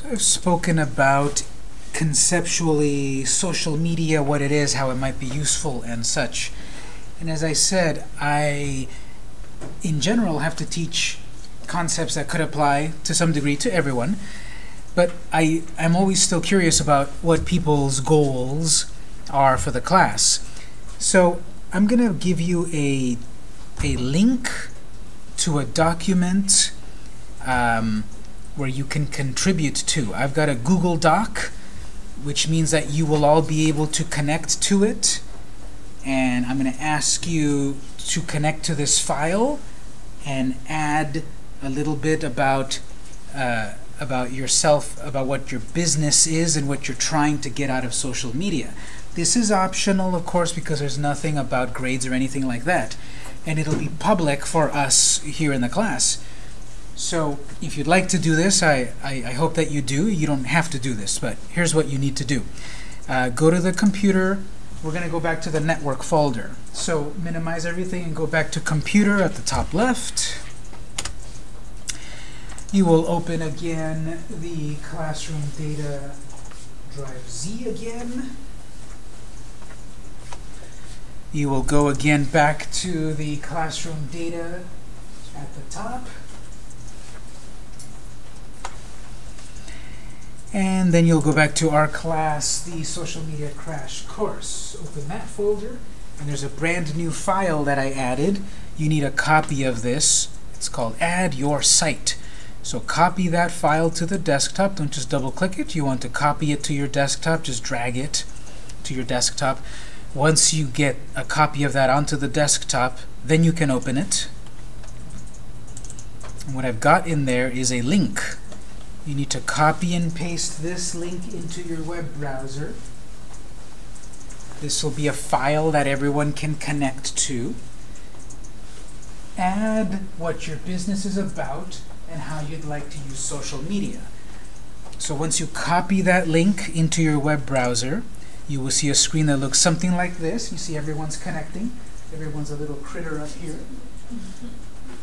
So I've spoken about conceptually social media, what it is, how it might be useful and such. And as I said, I, in general, have to teach concepts that could apply to some degree to everyone. But I, I'm always still curious about what people's goals are for the class. So I'm going to give you a, a link to a document um, where you can contribute to. I've got a Google Doc, which means that you will all be able to connect to it. And I'm going to ask you to connect to this file and add a little bit about uh, about yourself, about what your business is and what you're trying to get out of social media. This is optional, of course, because there's nothing about grades or anything like that. And it'll be public for us here in the class. So if you'd like to do this, I, I, I hope that you do. You don't have to do this, but here's what you need to do. Uh, go to the computer. We're going to go back to the network folder. So minimize everything and go back to computer at the top left. You will open again the classroom data drive Z again. You will go again back to the classroom data at the top. And then you'll go back to our class, the social media crash course. Open that folder, and there's a brand new file that I added. You need a copy of this. It's called Add Your Site. So copy that file to the desktop. Don't just double click it. You want to copy it to your desktop. Just drag it to your desktop. Once you get a copy of that onto the desktop, then you can open it. And what I've got in there is a link. You need to copy and paste this link into your web browser. This will be a file that everyone can connect to. Add what your business is about and how you'd like to use social media. So once you copy that link into your web browser, you will see a screen that looks something like this. You see everyone's connecting. Everyone's a little critter up here.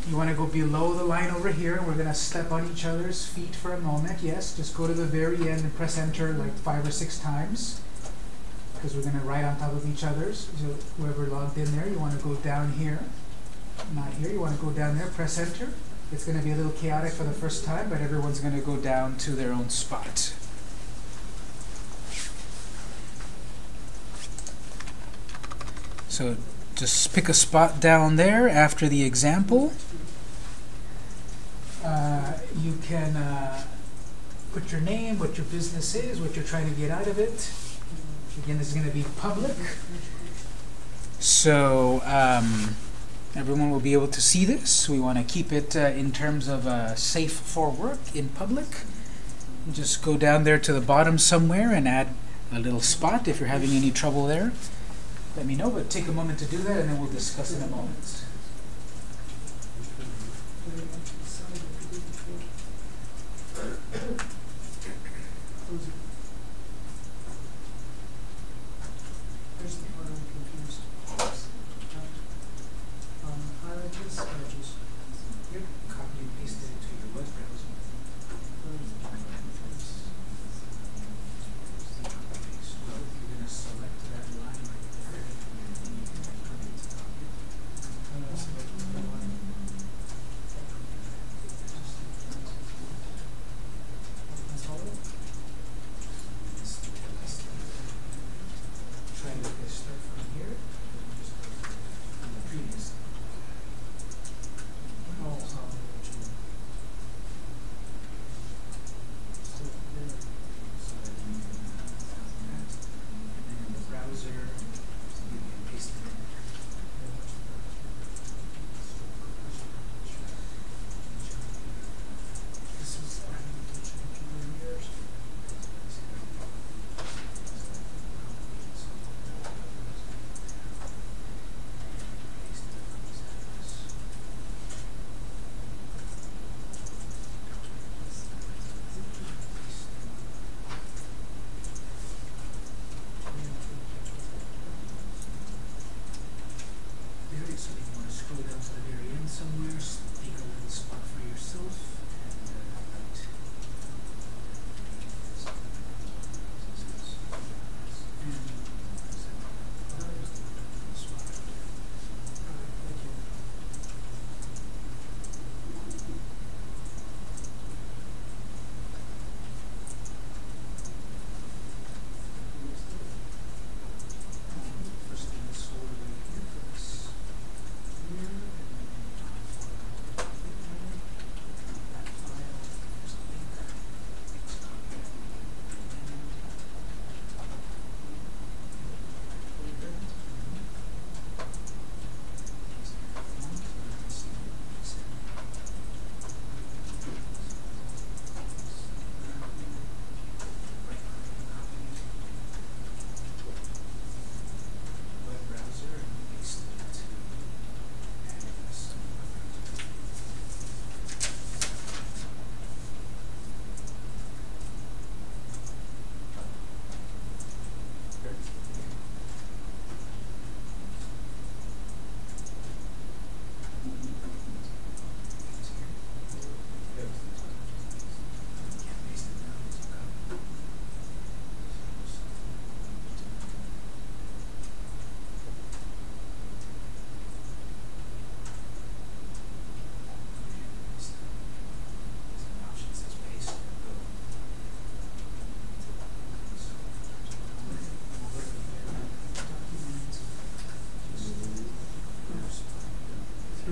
You want to go below the line over here. And we're going to step on each other's feet for a moment. Yes, just go to the very end and press enter like five or six times because we're going to write on top of each other's. So whoever logged in there, you want to go down here. Not here. You want to go down there, press enter. It's going to be a little chaotic for the first time, but everyone's going to go down to their own spot. So just pick a spot down there after the example. Uh, you can uh, put your name, what your business is, what you're trying to get out of it. Again, this is going to be public. So um, everyone will be able to see this. We want to keep it uh, in terms of uh, safe for work in public. Just go down there to the bottom somewhere and add a little spot if you're having any trouble there let me know, but take a moment to do that and then we'll discuss in a moment.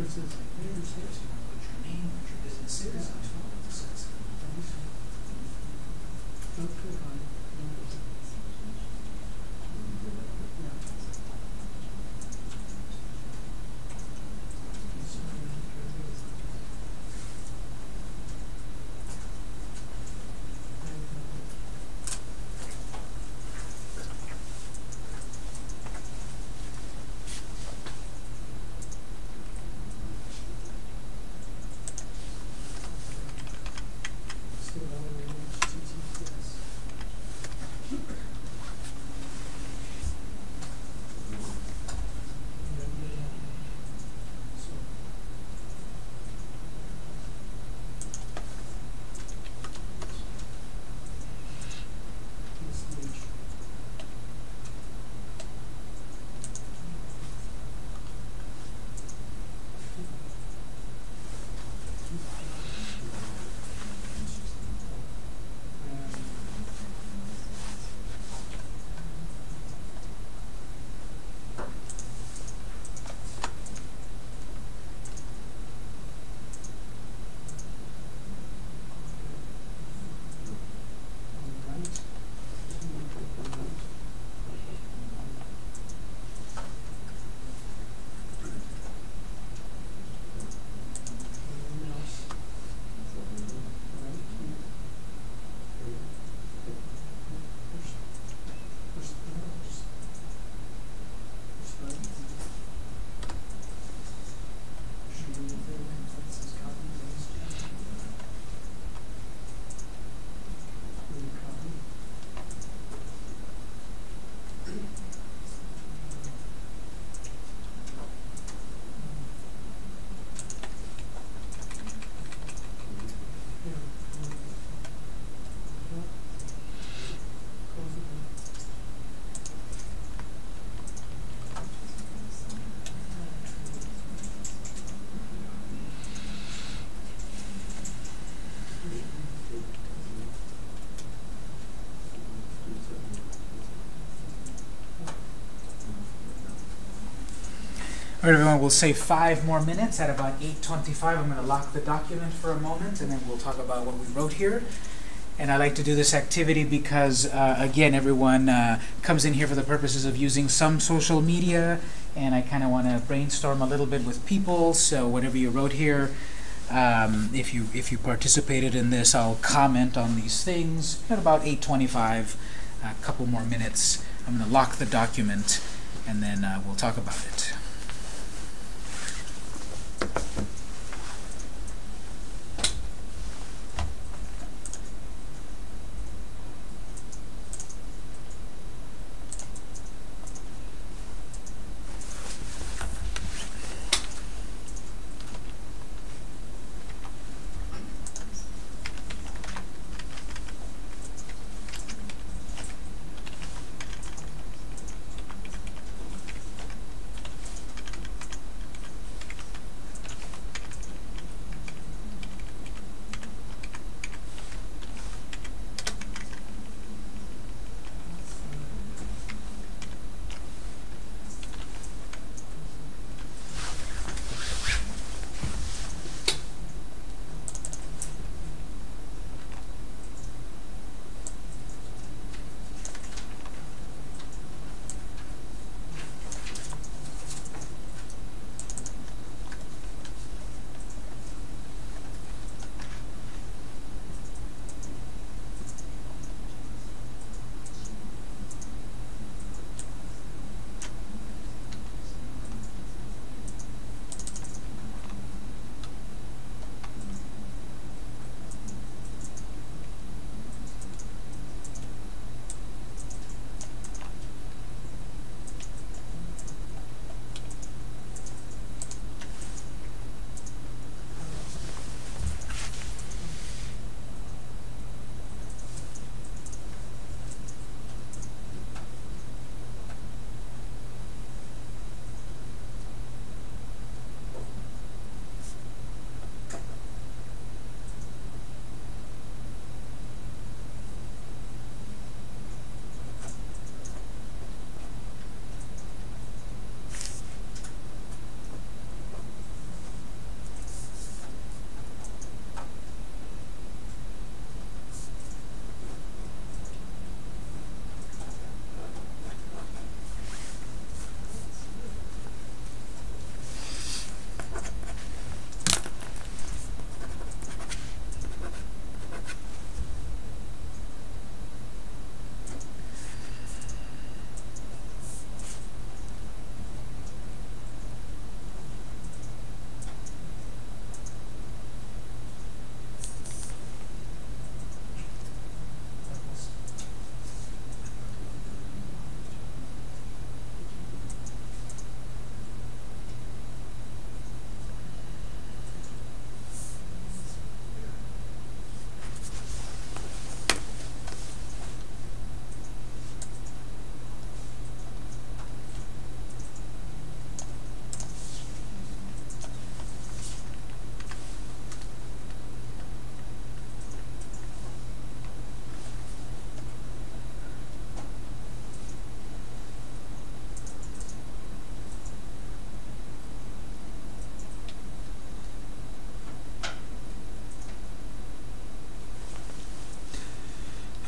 Says, Put your sales language, your name, what your business is, and All right, everyone, we'll say five more minutes. At about 8.25, I'm going to lock the document for a moment, and then we'll talk about what we wrote here. And I like to do this activity because, uh, again, everyone uh, comes in here for the purposes of using some social media, and I kind of want to brainstorm a little bit with people. So whatever you wrote here, um, if you if you participated in this, I'll comment on these things. At about 8.25, a couple more minutes, I'm going to lock the document, and then uh, we'll talk about it.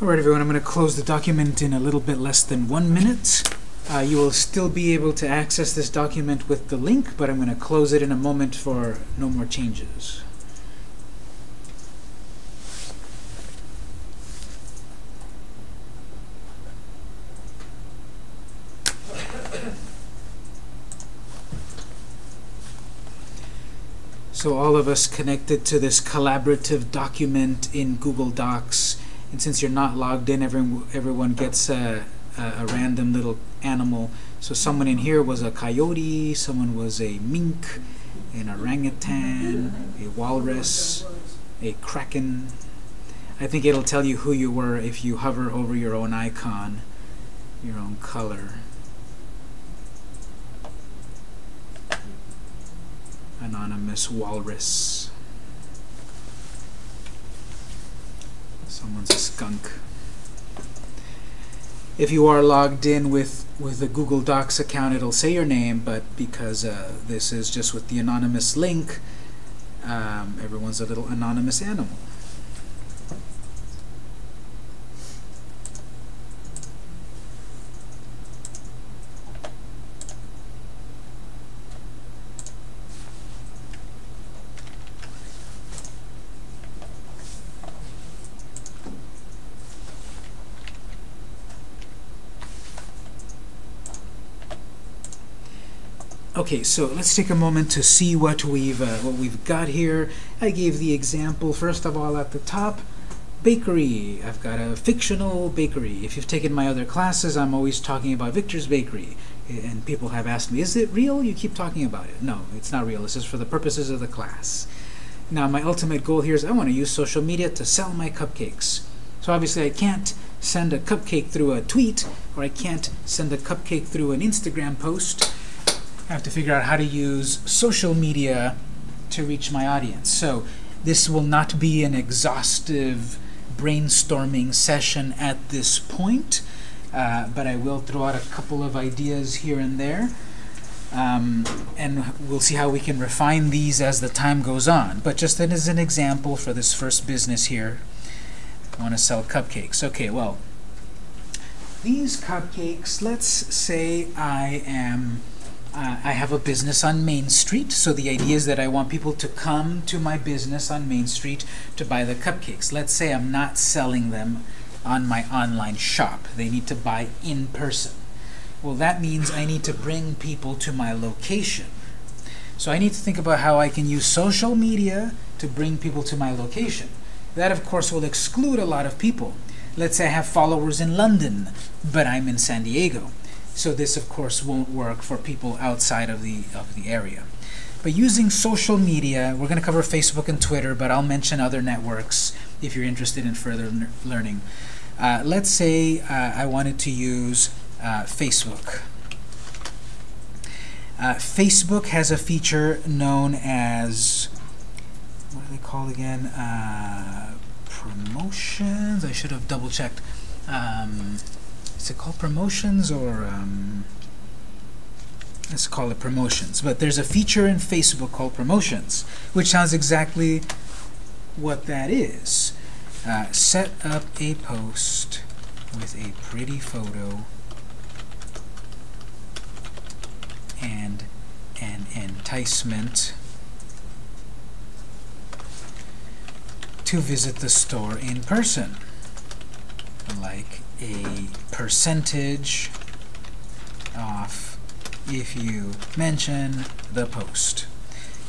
All right, everyone, I'm going to close the document in a little bit less than one minute. Uh, you will still be able to access this document with the link, but I'm going to close it in a moment for no more changes. So all of us connected to this collaborative document in Google Docs, and since you're not logged in, everyone, everyone gets a, a, a random little animal. So someone in here was a coyote, someone was a mink, an orangutan, a walrus, a kraken. I think it'll tell you who you were if you hover over your own icon, your own color. Anonymous walrus. Someone's a skunk. If you are logged in with, with the Google Docs account, it'll say your name, but because uh, this is just with the anonymous link, um, everyone's a little anonymous animal. Okay, so let's take a moment to see what we've uh, what we've got here. I gave the example first of all at the top. Bakery. I've got a fictional bakery. If you've taken my other classes, I'm always talking about Victor's Bakery. And people have asked me, is it real? You keep talking about it. No, it's not real. This is for the purposes of the class. Now, my ultimate goal here is I want to use social media to sell my cupcakes. So obviously I can't send a cupcake through a tweet, or I can't send a cupcake through an Instagram post. I have to figure out how to use social media to reach my audience. So this will not be an exhaustive brainstorming session at this point, uh, but I will throw out a couple of ideas here and there. Um, and we'll see how we can refine these as the time goes on. But just as an example for this first business here, I want to sell cupcakes. Okay, well, these cupcakes, let's say I am uh, I have a business on Main Street, so the idea is that I want people to come to my business on Main Street to buy the cupcakes. Let's say I'm not selling them on my online shop. They need to buy in person. Well, that means I need to bring people to my location. So I need to think about how I can use social media to bring people to my location. That, of course, will exclude a lot of people. Let's say I have followers in London, but I'm in San Diego. So this, of course, won't work for people outside of the, of the area. But using social media, we're going to cover Facebook and Twitter, but I'll mention other networks if you're interested in further learning. Uh, let's say uh, I wanted to use uh, Facebook. Uh, Facebook has a feature known as, what are they called again? Uh, promotions? I should have double checked. Um, is it called promotions or um, let's call it promotions but there's a feature in Facebook called promotions which sounds exactly what that is. Uh, set up a post with a pretty photo and an enticement to visit the store in person like a percentage off if you mention the post.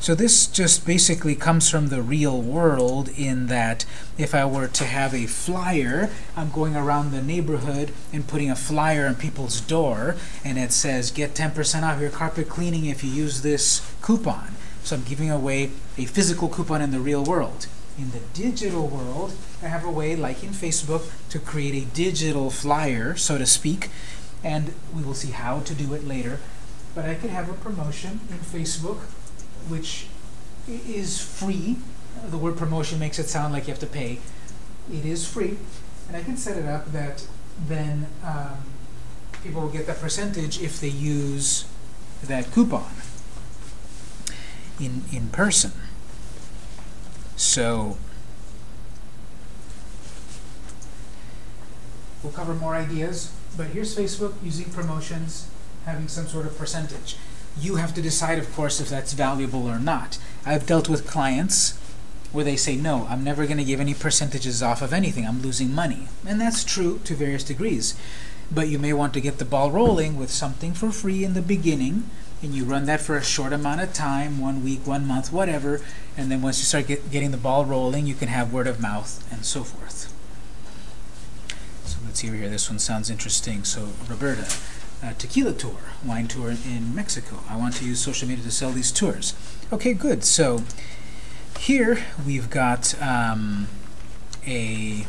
So this just basically comes from the real world in that if I were to have a flyer, I'm going around the neighborhood and putting a flyer on people's door and it says get 10% off your carpet cleaning if you use this coupon. So I'm giving away a physical coupon in the real world. In the digital world, I have a way, like in Facebook, to create a digital flyer, so to speak, and we will see how to do it later. But I could have a promotion in Facebook, which is free. The word promotion makes it sound like you have to pay. It is free, and I can set it up that then um, people will get that percentage if they use that coupon in, in person. So We'll cover more ideas, but here's Facebook using promotions, having some sort of percentage. You have to decide, of course, if that's valuable or not. I've dealt with clients where they say, no, I'm never going to give any percentages off of anything. I'm losing money. And that's true to various degrees. But you may want to get the ball rolling with something for free in the beginning, and you run that for a short amount of time, one week, one month, whatever, and then once you start get, getting the ball rolling, you can have word of mouth and so forth. So let's see over here. This one sounds interesting. So Roberta, tequila tour, wine tour in Mexico. I want to use social media to sell these tours. Okay, good. So here we've got um, a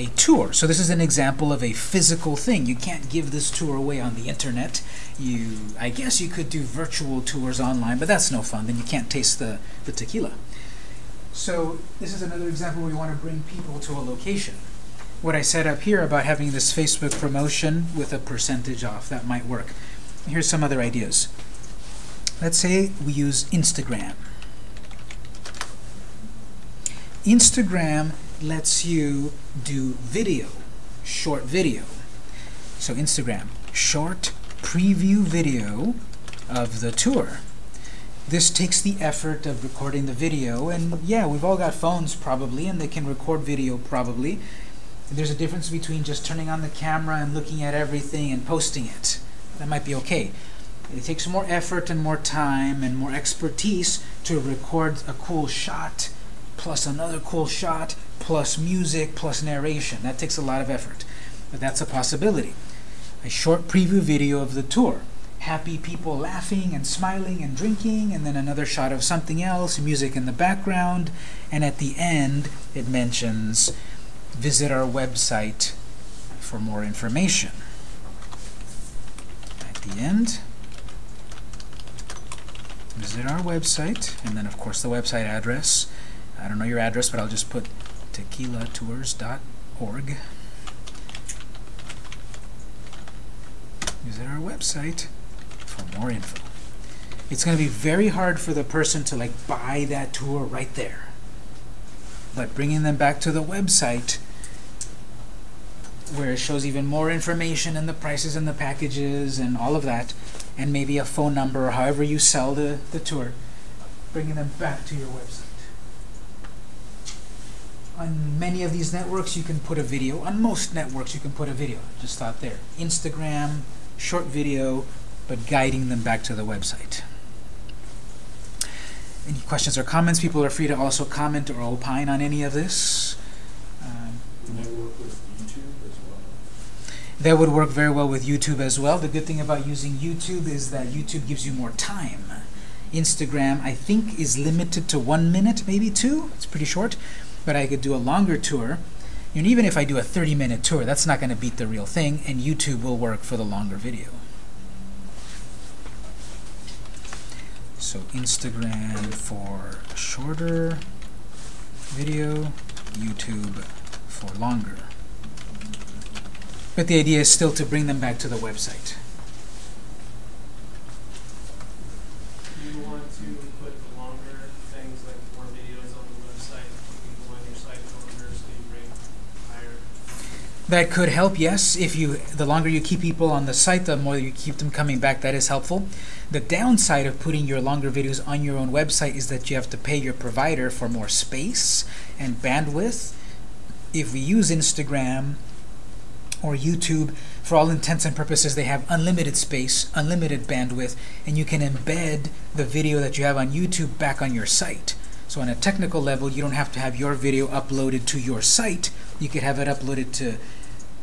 a tour. So this is an example of a physical thing. You can't give this tour away on the internet. You, I guess you could do virtual tours online, but that's no fun. Then you can't taste the, the tequila. So this is another example where you want to bring people to a location. What I said up here about having this Facebook promotion with a percentage off, that might work. Here's some other ideas. Let's say we use Instagram. Instagram lets you do video, short video. So Instagram, short preview video of the tour. This takes the effort of recording the video, and yeah, we've all got phones probably, and they can record video probably. There's a difference between just turning on the camera and looking at everything and posting it. That might be okay. It takes more effort and more time and more expertise to record a cool shot plus another cool shot, plus music, plus narration. That takes a lot of effort, but that's a possibility. A short preview video of the tour. Happy people laughing and smiling and drinking, and then another shot of something else, music in the background, and at the end it mentions visit our website for more information. At the end, visit our website, and then of course the website address. I don't know your address, but I'll just put tequilatours.org. Visit our website for more info. It's going to be very hard for the person to like buy that tour right there. But bringing them back to the website where it shows even more information and the prices and the packages and all of that, and maybe a phone number or however you sell the, the tour, bringing them back to your website. On many of these networks, you can put a video. On most networks, you can put a video. Just thought there. Instagram, short video, but guiding them back to the website. Any questions or comments? People are free to also comment or opine on any of this. Um, work with YouTube as well? that would work very well with YouTube as well. The good thing about using YouTube is that YouTube gives you more time. Instagram, I think, is limited to one minute, maybe two. It's pretty short but I could do a longer tour. And even if I do a 30-minute tour, that's not going to beat the real thing, and YouTube will work for the longer video. So Instagram for shorter video, YouTube for longer. But the idea is still to bring them back to the website. Do you want to put longer things like more videos on the website, put people on your site longer so you rank higher? That could help, yes. If you, the longer you keep people on the site, the more you keep them coming back. That is helpful. The downside of putting your longer videos on your own website is that you have to pay your provider for more space and bandwidth. If we use Instagram or YouTube, for all intents and purposes, they have unlimited space, unlimited bandwidth, and you can embed the video that you have on YouTube back on your site. So on a technical level, you don't have to have your video uploaded to your site. You could have it uploaded to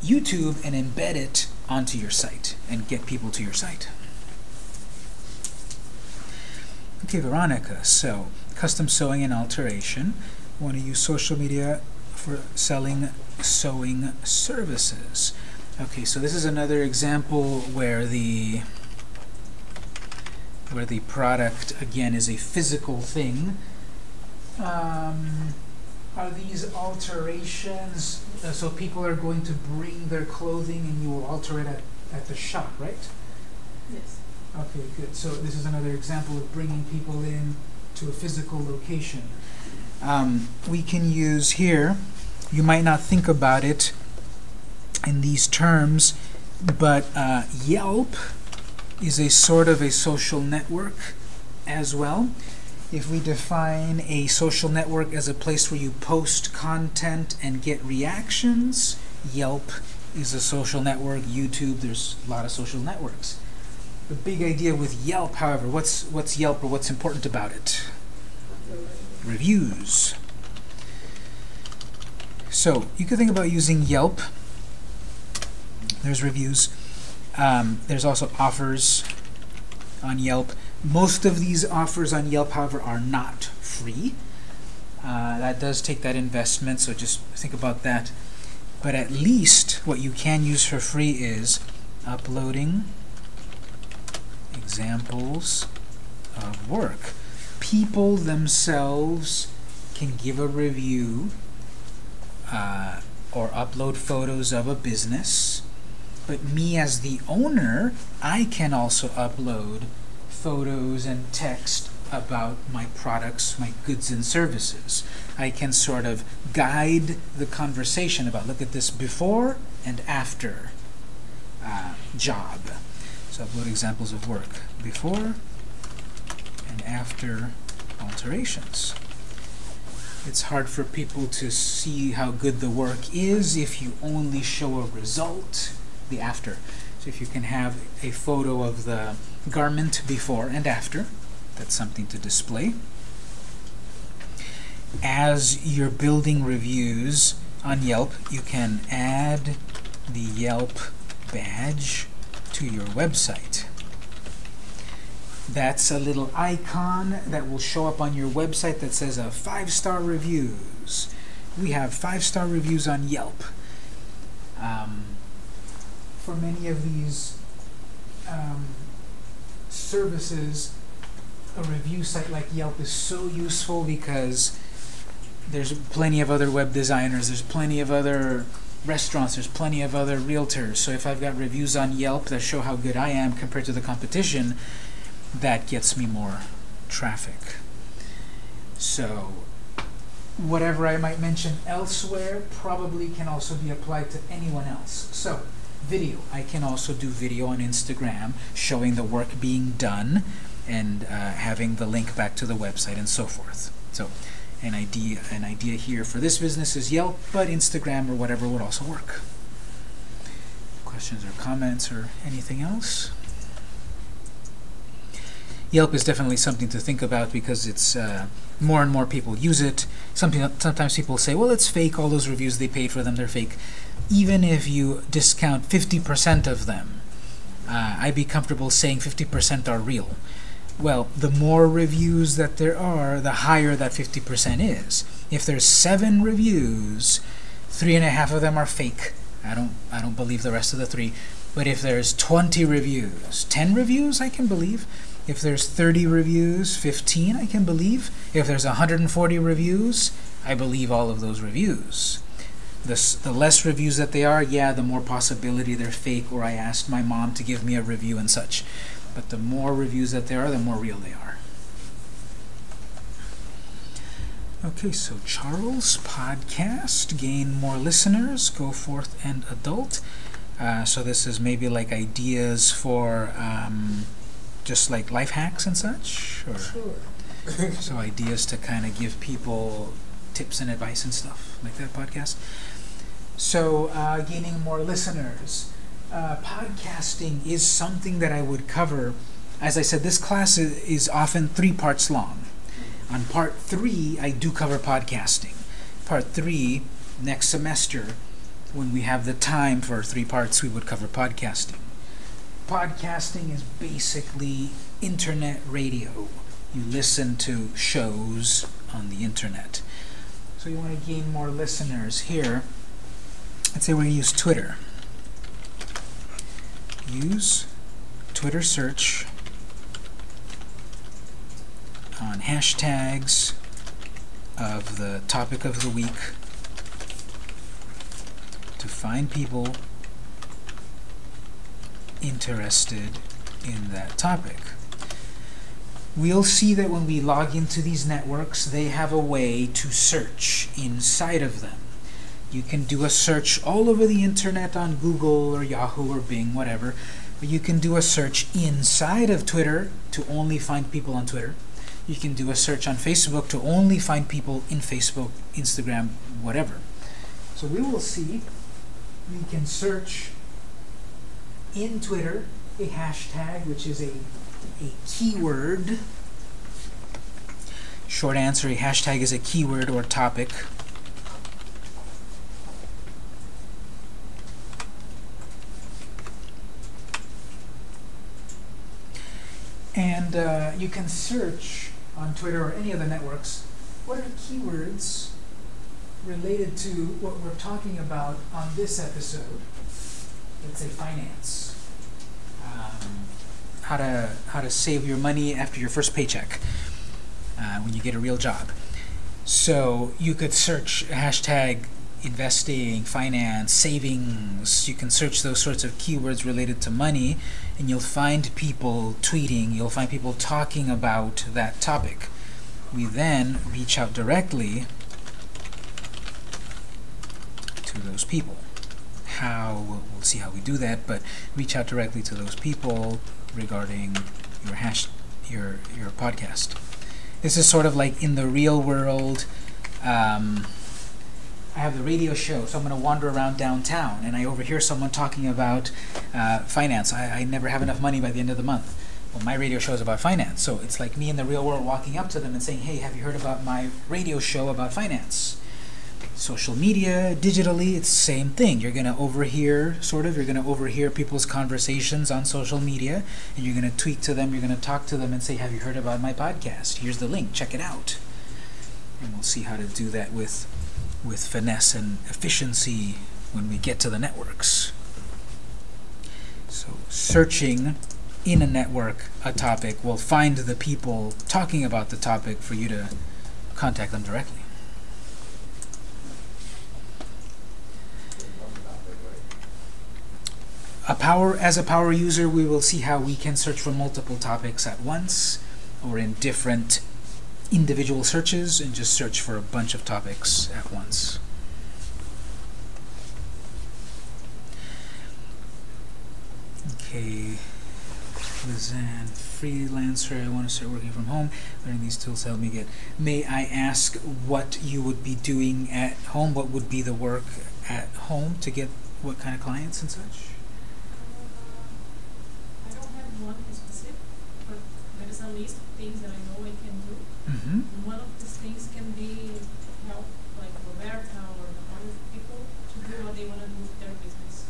YouTube and embed it onto your site and get people to your site. Okay, Veronica, so custom sewing and alteration. Want to use social media for selling sewing services. Okay, so this is another example where the where the product again is a physical thing. Um, are these alterations uh, so people are going to bring their clothing and you will alter it at, at the shop, right? Yes. Okay, good. So this is another example of bringing people in to a physical location. Um, we can use here, you might not think about it in these terms, but uh, Yelp is a sort of a social network as well. If we define a social network as a place where you post content and get reactions, Yelp is a social network. YouTube, there's a lot of social networks. The big idea with Yelp, however, what's what's Yelp or what's important about it? Reviews. So you could think about using Yelp. There's reviews. Um, there's also offers on Yelp. Most of these offers on Yelp, however, are not free. Uh, that does take that investment, so just think about that. But at least what you can use for free is uploading examples of work. People themselves can give a review uh, or upload photos of a business. But me as the owner, I can also upload photos and text about my products, my goods and services. I can sort of guide the conversation about look at this before and after uh, job. So I've upload examples of work before and after alterations. It's hard for people to see how good the work is if you only show a result, the after. So if you can have a photo of the garment before and after, that's something to display. As you're building reviews on Yelp, you can add the Yelp badge to your website. That's a little icon that will show up on your website that says uh, five-star reviews. We have five-star reviews on Yelp. Um, for many of these um, services, a review site like Yelp is so useful because there's plenty of other web designers, there's plenty of other restaurants, there's plenty of other realtors. So if I've got reviews on Yelp that show how good I am compared to the competition, that gets me more traffic. So whatever I might mention elsewhere probably can also be applied to anyone else. So video. I can also do video on Instagram showing the work being done and uh, having the link back to the website and so forth. So an idea, an idea here for this business is Yelp, but Instagram or whatever would also work. Questions or comments or anything else? Yelp is definitely something to think about because it's uh, more and more people use it. Something, sometimes people say, well, it's fake, all those reviews they paid for them, they're fake. Even if you discount 50% of them, uh, I'd be comfortable saying 50% are real. Well, the more reviews that there are, the higher that 50% is. If there's seven reviews, three and a half of them are fake. I don't, I don't believe the rest of the three. But if there's 20 reviews, 10 reviews I can believe. If there's 30 reviews, 15 I can believe. If there's 140 reviews, I believe all of those reviews. The, the less reviews that they are, yeah, the more possibility they're fake or I asked my mom to give me a review and such. But the more reviews that there are, the more real they are. Okay, so Charles, podcast, gain more listeners, go forth and adult. Uh, so this is maybe like ideas for um, just like life hacks and such? Or Sure. so ideas to kind of give people tips and advice and stuff like that podcast. So uh, gaining more listeners. Uh, podcasting is something that I would cover. As I said, this class is, is often three parts long. On part three, I do cover podcasting. Part three, next semester, when we have the time for three parts, we would cover podcasting. Podcasting is basically internet radio. You listen to shows on the internet. So you want to gain more listeners here. Let's say we're going to use Twitter. Use Twitter search on hashtags of the topic of the week to find people interested in that topic. We'll see that when we log into these networks, they have a way to search inside of them. You can do a search all over the internet on Google or Yahoo or Bing, whatever. But you can do a search inside of Twitter to only find people on Twitter. You can do a search on Facebook to only find people in Facebook, Instagram, whatever. So we will see. We can search in Twitter a hashtag, which is a, a keyword. Short answer, a hashtag is a keyword or topic. And uh, you can search on Twitter or any of the networks, what are keywords related to what we're talking about on this episode? Let's say finance. Um, how to how to save your money after your first paycheck uh, when you get a real job. So you could search hashtag investing, finance, savings. You can search those sorts of keywords related to money, and you'll find people tweeting. You'll find people talking about that topic. We then reach out directly to those people. How we'll, see how we do that, but reach out directly to those people regarding your hash your your podcast. This is sort of like in the real world. Um, I have the radio show, so I'm going to wander around downtown, and I overhear someone talking about uh, finance. I, I never have enough money by the end of the month. Well, my radio show is about finance, so it's like me in the real world walking up to them and saying, "Hey, have you heard about my radio show about finance?" Social media, digitally, it's the same thing. You're going to overhear, sort of, you're going to overhear people's conversations on social media, and you're going to tweet to them, you're going to talk to them and say, Have you heard about my podcast? Here's the link, check it out. And we'll see how to do that with, with finesse and efficiency when we get to the networks. So, searching in a network a topic will find the people talking about the topic for you to contact them directly. a power as a power user we will see how we can search for multiple topics at once or in different individual searches and just search for a bunch of topics at once. Okay. Lizanne, freelancer I want to start working from home. Learning these tools help me get may I ask what you would be doing at home? What would be the work at home to get what kind of clients and such I don't have one specific, but there is a list of things that I know I can do. Mm-hmm. And one of these things can be help like Roberta or other people to do what they want to do with their business.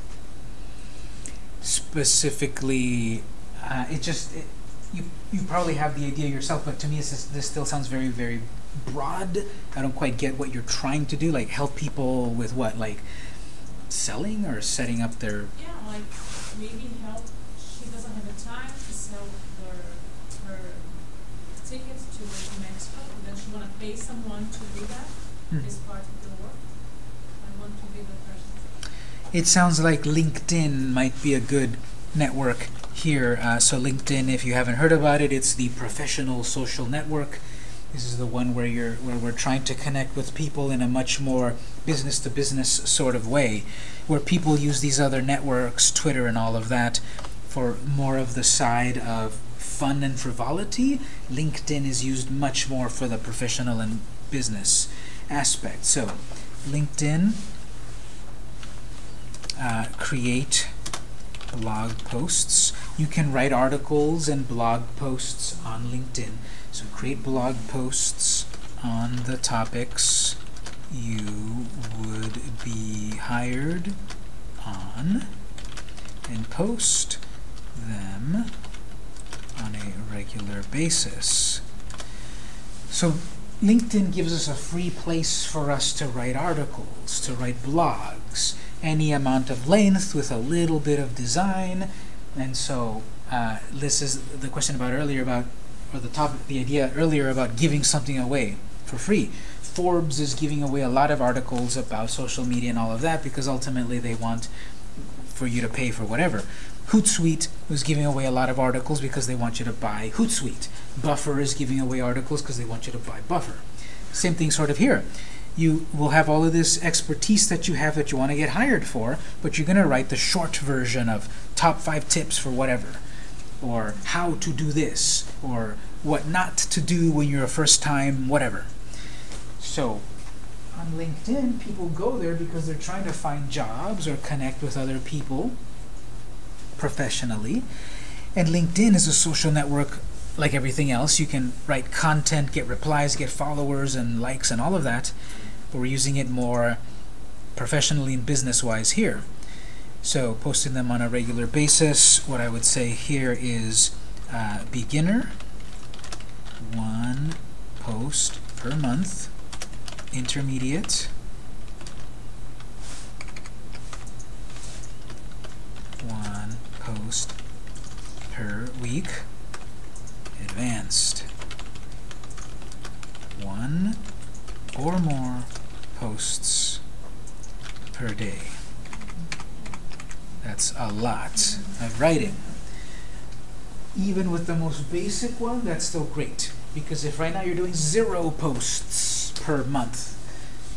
Specifically, uh, it just it, you you probably have the idea yourself, but to me, just, this still sounds very very broad. I don't quite get what you're trying to do. Like help people with what, like selling or setting up their. Yeah, like maybe help. She doesn't have the time to sell her her tickets to Mexico, and then she want to pay someone to do that Hmm. as part of the work. I want to be the person. It sounds like LinkedIn might be a good network here. Uh, so LinkedIn, if you haven't heard about it, it's the professional social network. This is the one where you're where we're trying to connect with people in a much more business to business sort of way, where people use these other networks, Twitter and all of that, for more of the side of fun and frivolity. LinkedIn is used much more for the professional and business aspect. So, LinkedIn uh, create blog posts. You can write articles and blog posts on LinkedIn. So create blog posts on the topics you would be hired on and post them on a regular basis. So LinkedIn gives us a free place for us to write articles, to write blogs, any amount of length with a little bit of design. And so uh, this is the question about earlier about, or the topic, the idea earlier about giving something away for free. Forbes is giving away a lot of articles about social media and all of that because ultimately they want for you to pay for whatever. Hootsuite was giving away a lot of articles because they want you to buy Hootsuite. Buffer is giving away articles because they want you to buy Buffer. Same thing sort of here. You will have all of this expertise that you have that you want to get hired for, but you're going to write the short version of top five tips for whatever, or how to do this, or what not to do when you're a first time whatever. So on LinkedIn, people go there because they're trying to find jobs or connect with other people professionally. And LinkedIn is a social network like everything else. You can write content, get replies, get followers and likes and all of that. We're using it more professionally and business-wise here. So posting them on a regular basis. What I would say here is uh, beginner, one post per month. Intermediate, one post per week. Advanced, one or more posts per day. That's a lot of writing. Even with the most basic one, that's still great. Because if right now you're doing zero posts per month,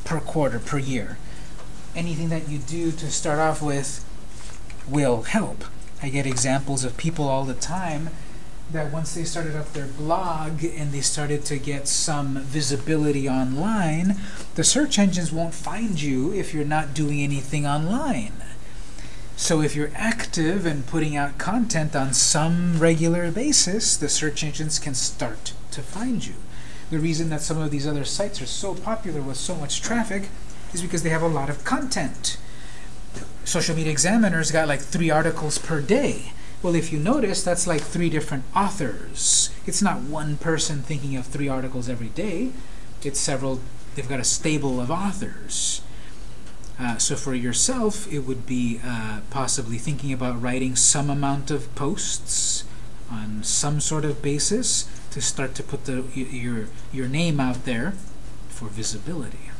per quarter, per year, anything that you do to start off with will help. I get examples of people all the time that once they started up their blog and they started to get some visibility online, the search engines won't find you if you're not doing anything online. So if you're active and putting out content on some regular basis, the search engines can start to find you. The reason that some of these other sites are so popular with so much traffic is because they have a lot of content. Social Media Examiner's got like three articles per day. Well, if you notice, that's like three different authors. It's not one person thinking of three articles every day. It's several, they've got a stable of authors. Uh, so for yourself, it would be uh, possibly thinking about writing some amount of posts on some sort of basis to start to put the your your name out there for visibility.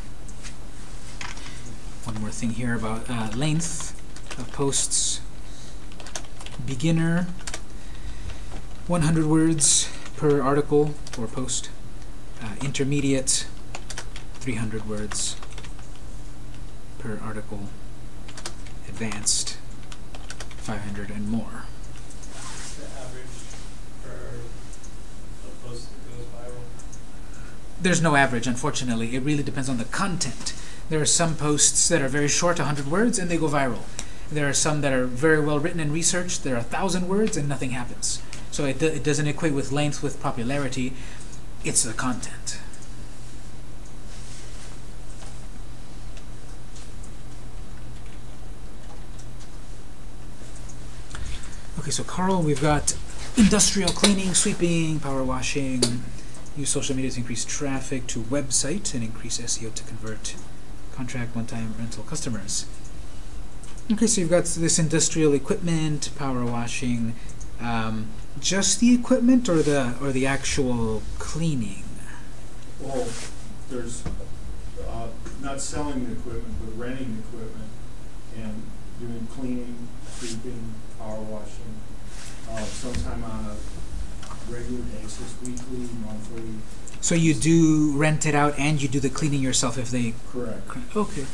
One more thing here about uh, length of posts. Beginner, 100 words per article or post. Uh, intermediate, 300 words per article. Advanced, 500 and more. The average for a post that goes viral. There's no average, unfortunately. It really depends on the content. There are some posts that are very short, 100 words, and they go viral. There are some that are very well written and researched. There are a thousand words and nothing happens. So it, it doesn't equate with length with popularity. It's the content. Okay, so Carl, we've got industrial cleaning, sweeping, power washing, use social media to increase traffic to website and increase SEO to convert contract one-time rental customers. Okay, so you've got this industrial equipment, power washing, um, just the equipment or the or the actual cleaning? Well, there's, uh, not selling the equipment, but renting the equipment and doing cleaning, sweeping, power washing, uh, sometime on a regular basis, weekly, monthly, So you do rent it out and you do the cleaning yourself if they correct. okay.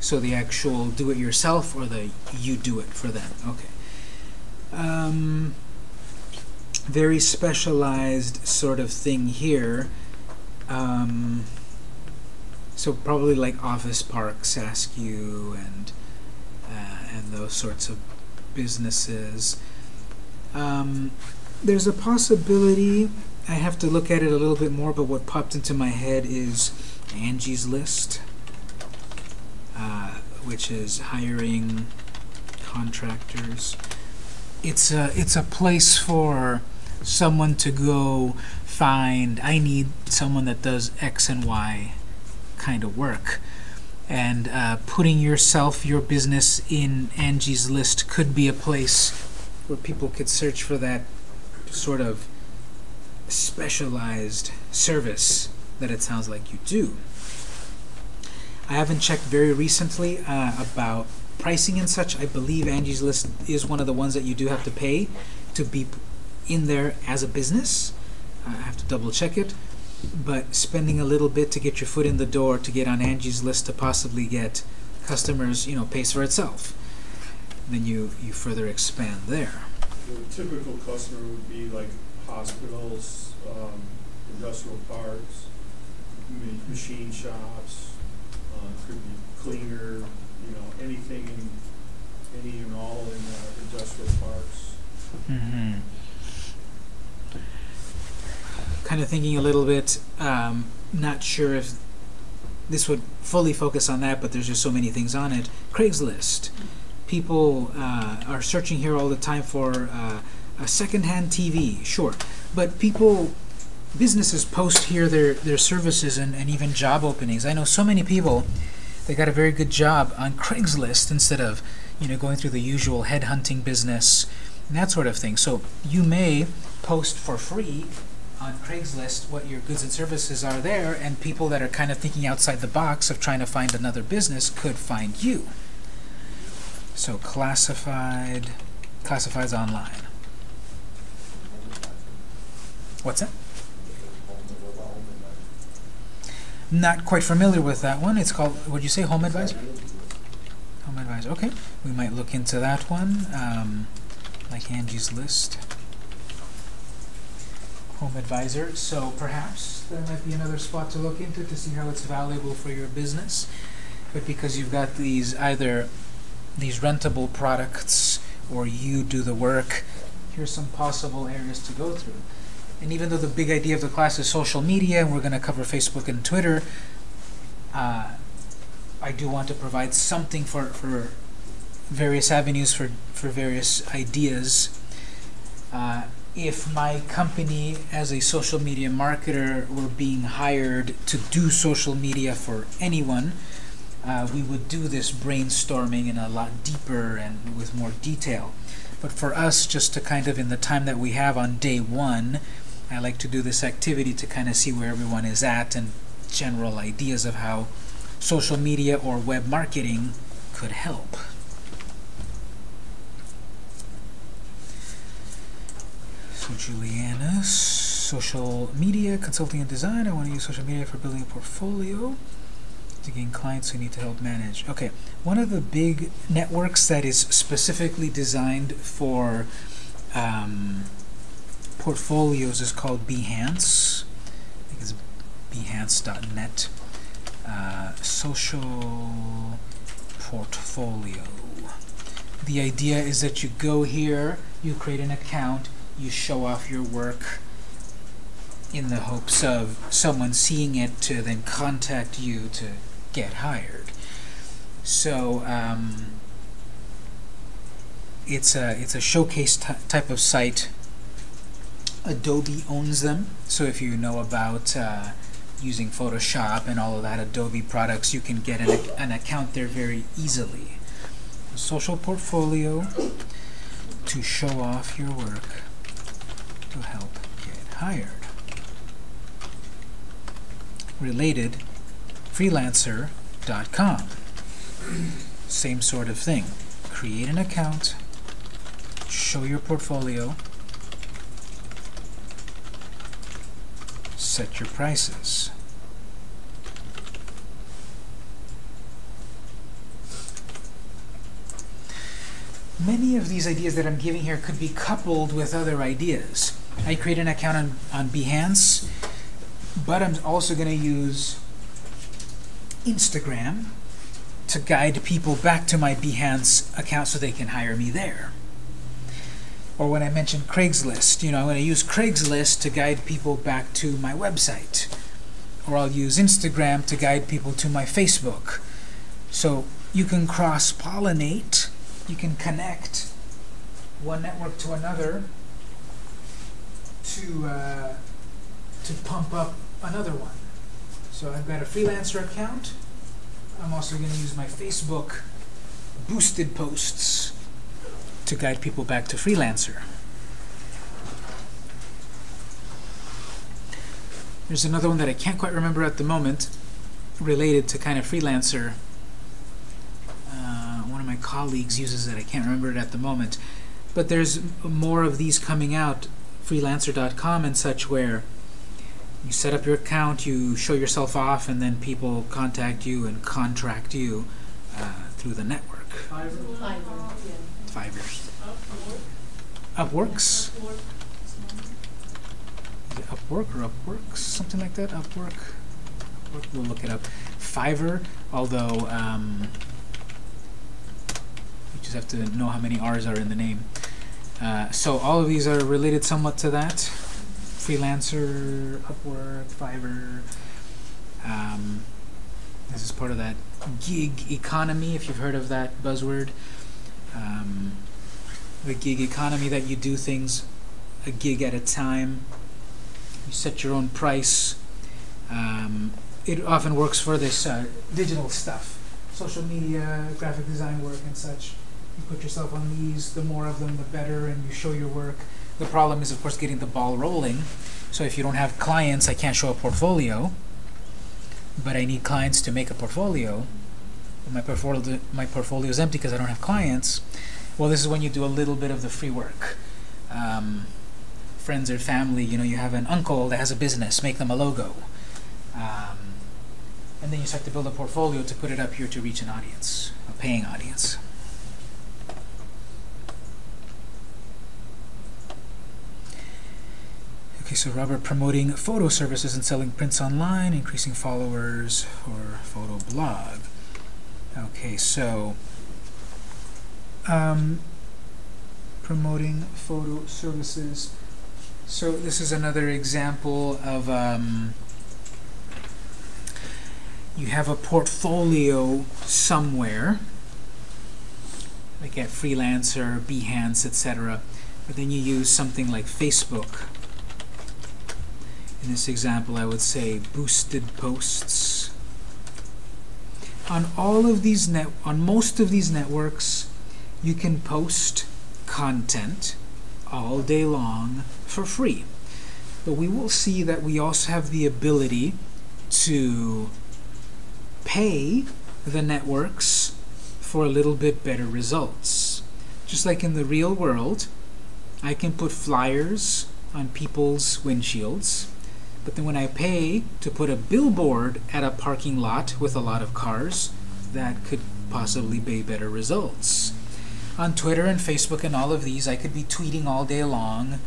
So the actual do it yourself or the you do it for them. Okay. Um, very specialized sort of thing here. Um, so probably like Office Park, Saskew, and uh, and those sorts of businesses. Um, there's a possibility. I have to look at it a little bit more, but what popped into my head is Angie's List, uh, which is hiring contractors. It's a it's a place for someone to go find. I need someone that does X and Y kind of work, and uh, putting yourself, your business in Angie's List could be a place where people could search for that sort of specialized service that it sounds like you do. I haven't checked very recently uh, about pricing and such. I believe Angie's List is one of the ones that you do have to pay to be in there as a business. I have to double check it. but spending a little bit to get your foot in the door to get on Angie's list to possibly get customers, you know, pays for itself. Then you, you further expand there. The typical customer would be like hospitals, um, industrial parks, machine shops, could be cleaner, you know, anything in, any and all in, uh, industrial parks. Mm-hmm. Kind of thinking a little bit, um, not sure if this would fully focus on that, but there's just so many things on it. Craigslist. People uh, are searching here all the time for uh, a secondhand TV, sure. But people, businesses post here their, their services and, and even job openings. I know so many people, they got a very good job on Craigslist instead of, you know, going through the usual headhunting business and that sort of thing. So you may post for free on Craigslist what your goods and services are there, and people that are kind of thinking outside the box of trying to find another business could find you. So classified, classifieds online. What's that? Not quite familiar with that one. It's called, would you say Home Advisor? Home Advisor, okay. We might look into that one, um, like Angie's List. Home Advisor, so perhaps there might be another spot to look into to see how it's valuable for your business. But because you've got these either these rentable products or you do the work, here's some possible areas to go through. And even though the big idea of the class is social media, and we're going to cover Facebook and Twitter, uh, I do want to provide something for, for various avenues for, for various ideas. Uh, if my company as a social media marketer were being hired to do social media for anyone, uh, we would do this brainstorming in a lot deeper and with more detail. But for us, just to kind of in the time that we have on day one, I like to do this activity to kind of see where everyone is at and general ideas of how social media or web marketing could help. So Juliana's social media, consulting and design. I want to use social media for building a portfolio to gain clients who need to help manage. Okay, one of the big networks that is specifically designed for um, portfolios is called Behance. I think it's behance.net. Uh, social portfolio. The idea is that you go here, you create an account, you show off your work in the hopes of someone seeing it to then contact you to get hired. So um, it's a it's a showcase type of site. Adobe owns them, so if you know about uh, using Photoshop and all of that Adobe products, you can get an, an account there very easily. Social portfolio to show off your work to help get hired. Related, freelancer.com. Same sort of thing. Create an account, show your portfolio, set your prices. Many of these ideas that I'm giving here could be coupled with other ideas. I create an account on, on Behance, but I'm also going to use Instagram to guide people back to my Behance account so they can hire me there. Or when I mentioned Craigslist, you know, I'm going to use Craigslist to guide people back to my website. Or I'll use Instagram to guide people to my Facebook. So you can cross-pollinate, you can connect one network to another to, uh, to pump up another one. So I've got a freelancer account. I'm also going to use my Facebook boosted posts to guide people back to freelancer. There's another one that I can't quite remember at the moment related to kind of freelancer. Uh, one of my colleagues uses it. I can't remember it at the moment. But there's more of these coming out, freelancer.com and such, where You set up your account, you show yourself off, and then people contact you and contract you uh, through the network. Fiverr? Fiverr, yeah. Five years. Upwork. Upworks? Upwork. Is it Upwork or Upworks? Something like that? Upwork? Upwork? We'll look it up. Fiverr, although um, you just have to know how many R's are in the name. Uh, so all of these are related somewhat to that. Freelancer, Upwork, Fiverr. Um, this is part of that gig economy, if you've heard of that buzzword. Um, the gig economy that you do things a gig at a time. You set your own price. Um, it often works for this uh, digital stuff, social media, graphic design work, and such. You put yourself on these. The more of them, the better, and you show your work. The problem is, of course, getting the ball rolling. So if you don't have clients, I can't show a portfolio. But I need clients to make a portfolio. My portfolio, my portfolio is empty because I don't have clients. Well, this is when you do a little bit of the free work. Um, friends or family, you know, you have an uncle that has a business, make them a logo. Um, and then you start to build a portfolio to put it up here to reach an audience, a paying audience. Okay, so Robert promoting photo services and selling prints online, increasing followers or photo blog. Okay, so um, promoting photo services. So this is another example of um, you have a portfolio somewhere, like at Freelancer, Behance, etc. But then you use something like Facebook. In this example, I would say boosted posts. On all of these net, on most of these networks, you can post content all day long for free. But we will see that we also have the ability to pay the networks for a little bit better results. Just like in the real world, I can put flyers on people's windshields, but then when I pay to put a billboard at a parking lot with a lot of cars, that could possibly be better results. On Twitter and Facebook and all of these, I could be tweeting all day long,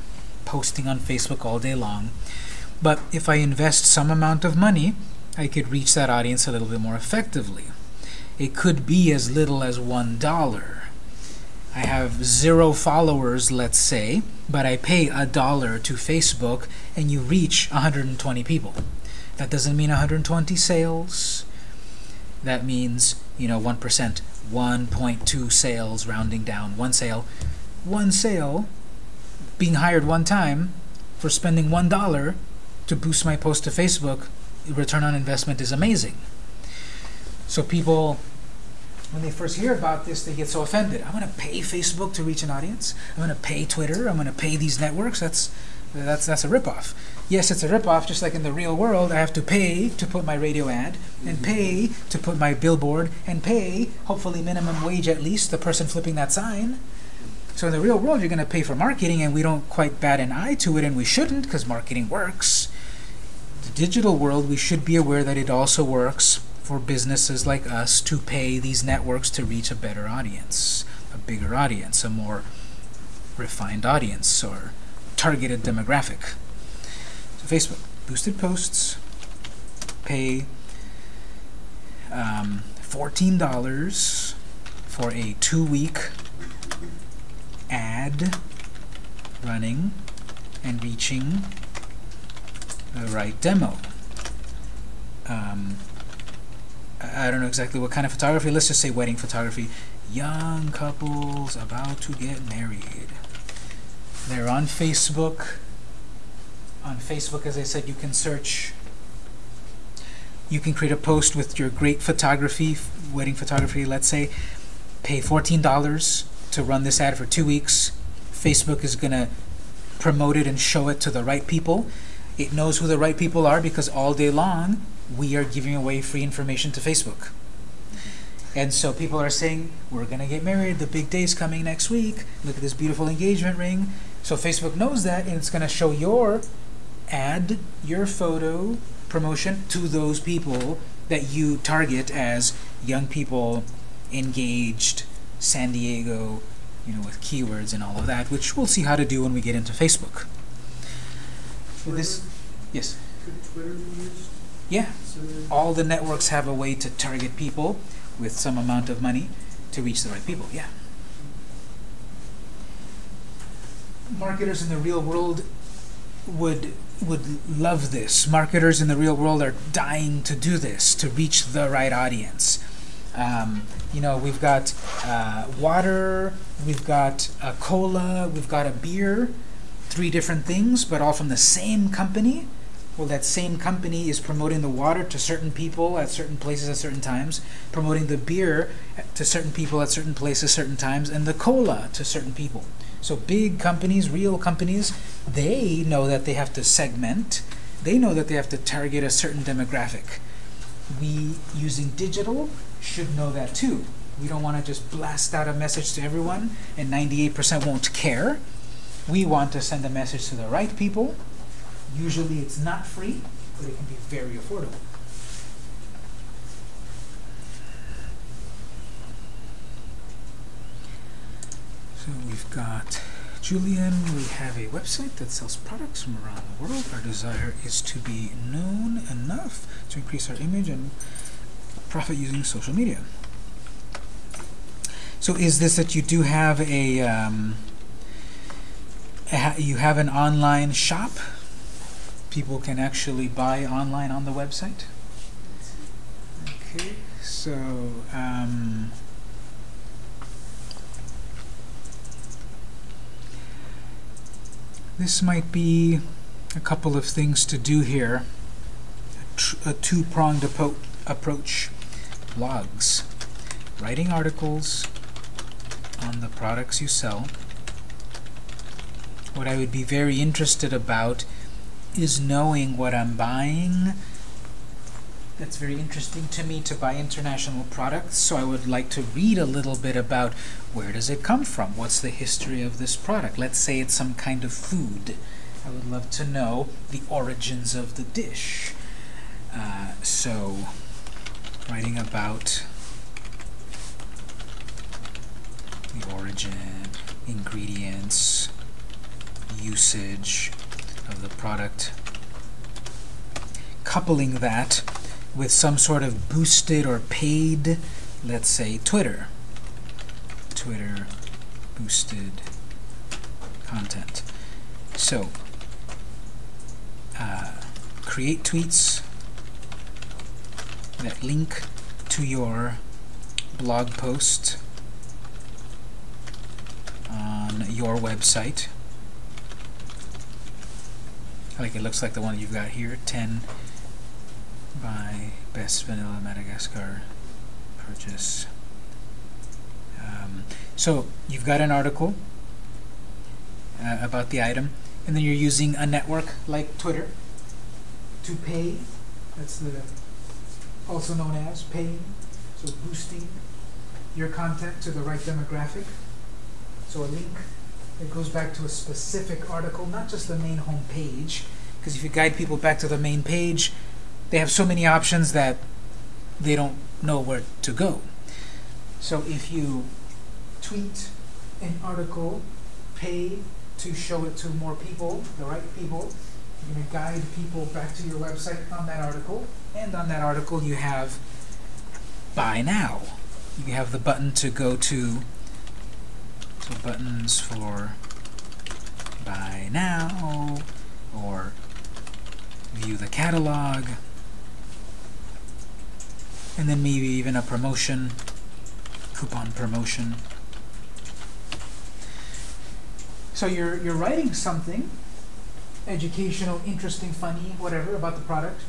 posting on Facebook all day long. But if I invest some amount of money, I could reach that audience a little bit more effectively. It could be as little as one dollar. I have zero followers, let's say, but I pay a dollar to Facebook and you reach 120 people. That doesn't mean 120 sales. That means, you know, 1%, 1.2 sales, rounding down, one sale. One sale, being hired one time for spending one dollar to boost my post to Facebook, return on investment is amazing. So people when they first hear about this, they get so offended. I'm going to pay Facebook to reach an audience. I'm going to pay Twitter. I'm going to pay these networks. That's that's that's a ripoff. Yes, it's a ripoff. Just like in the real world, I have to pay to put my radio ad, and mm-hmm. pay to put my billboard, and pay hopefully minimum wage at least the person flipping that sign. So in the real world, you're going to pay for marketing, and we don't quite bat an eye to it, and we shouldn't because marketing works. The digital world, we should be aware that it also works for businesses like us to pay these networks to reach a better audience, a bigger audience, a more refined audience or targeted demographic. So Facebook, boosted posts, pay um, $14 for a two-week ad running and reaching the right demo. Um, I don't know exactly what kind of photography. Let's just say wedding photography. Young couples about to get married. They're on Facebook. On Facebook, as I said, you can search. You can create a post with your great photography, wedding photography, let's say. Pay $14 to run this ad for two weeks. Facebook is going to promote it and show it to the right people. It knows who the right people are because all day long we are giving away free information to Facebook. And so people are saying, we're going to get married, the big day is coming next week, look at this beautiful engagement ring. So Facebook knows that and it's going to show your add your photo promotion to those people that you target as young people, engaged, San Diego, you know, with keywords and all of that, which we'll see how to do when we get into Facebook. So this, yes, Could Twitter be used? Yeah, all the networks have a way to target people with some amount of money to reach the right people, yeah. Marketers in the real world would would love this. Marketers in the real world are dying to do this to reach the right audience. Um, you know, we've got uh, water, we've got a cola, we've got a beer, three different things, but all from the same company. Well, that same company is promoting the water to certain people at certain places at certain times, promoting the beer to certain people at certain places, certain times, and the cola to certain people. So big companies, real companies, they know that they have to segment. They know that they have to target a certain demographic. We, using digital, should know that too. We don't want to just blast out a message to everyone and 98% won't care. We want to send a message to the right people. Usually it's not free, but it can be very affordable. So we've got Julian, we have a website that sells products from around the world. Our desire is to be known enough to increase our image and profit using social media. So is this that you do have a, um, a you have an online shop? People can actually buy online on the website? Okay, so, um, This might be a couple of things to do here. A, a two-pronged approach. Blogs. Writing articles on the products you sell. What I would be very interested about is knowing what I'm buying. That's very interesting to me to buy international products, so I would like to read a little bit about where does it come from? What's the history of this product? Let's say it's some kind of food. I would love to know the origins of the dish. Uh, so, writing about the origin, ingredients, usage of the product. Coupling that with some sort of boosted or paid, let's say Twitter. Twitter boosted content. So, uh, create tweets that link to your blog post on your website. Like it looks like the one you've got here, 10 by Best Vanilla Madagascar purchase. Um, so you've got an article uh, about the item, and then you're using a network like Twitter to pay. That's the also known as paying. So boosting your content to the right demographic. So a link that goes back to a specific article, not just the main home page. Because if you guide people back to the main page, they have so many options that they don't know where to go. So if you tweet an article, pay to show it to more people, the right people, you're going to guide people back to your website on that article, and on that article you have buy now. You have the button to go to, so buttons for buy now, or view the catalog, and then maybe even a promotion, coupon promotion. So you're, you're writing something, educational, interesting, funny, whatever, about the product.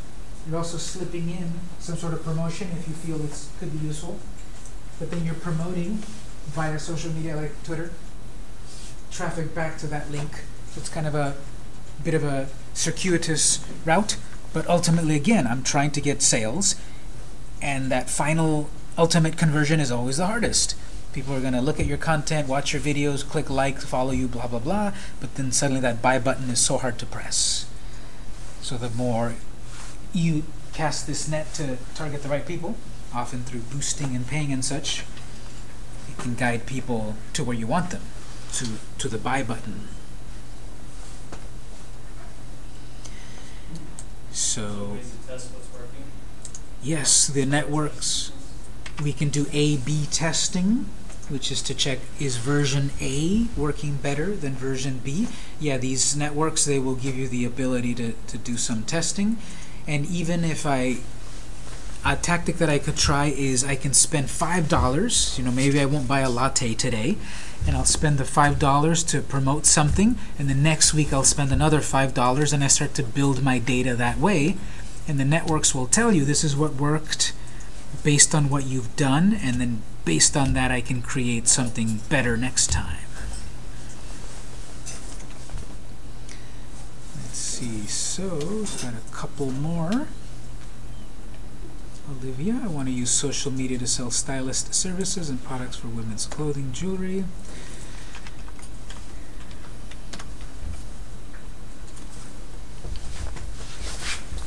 You're also slipping in some sort of promotion if you feel it could be useful. But then you're promoting via social media like Twitter, traffic back to that link. It's kind of a bit of a circuitous route, but ultimately, again, I'm trying to get sales, and that final ultimate conversion is always the hardest. People are going to look at your content, watch your videos, click like, follow you, blah, blah, blah, but then suddenly that buy button is so hard to press. So the more you cast this net to target the right people, often through boosting and paying and such, can guide people to where you want them, to, to the buy button. So, yes, the networks, we can do A-B testing, which is to check, is version A working better than version B? Yeah, these networks, they will give you the ability to, to do some testing. And even if I, a tactic that I could try is I can spend $5, you know, maybe I won't buy a latte today, and I'll spend the $5 to promote something, and the next week I'll spend another $5, and I start to build my data that way. And the networks will tell you this is what worked based on what you've done, and then based on that I can create something better next time. Let's see, so got a couple more. Olivia, I want to use social media to sell stylist services and products for women's clothing, jewelry.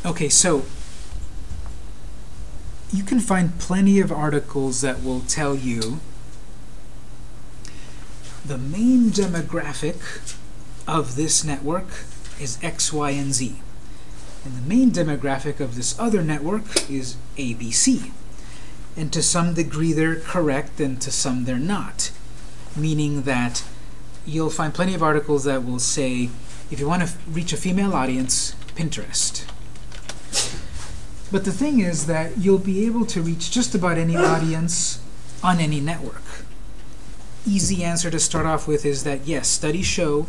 Okay, so you can find plenty of articles that will tell you the main demographic of this network is X, Y, and Z. And the main demographic of this other network is ABC. And to some degree they're correct and to some they're not. Meaning that you'll find plenty of articles that will say, if you want to reach a female audience, Pinterest. But the thing is that you'll be able to reach just about any audience on any network. Easy answer to start off with is that yes, studies show,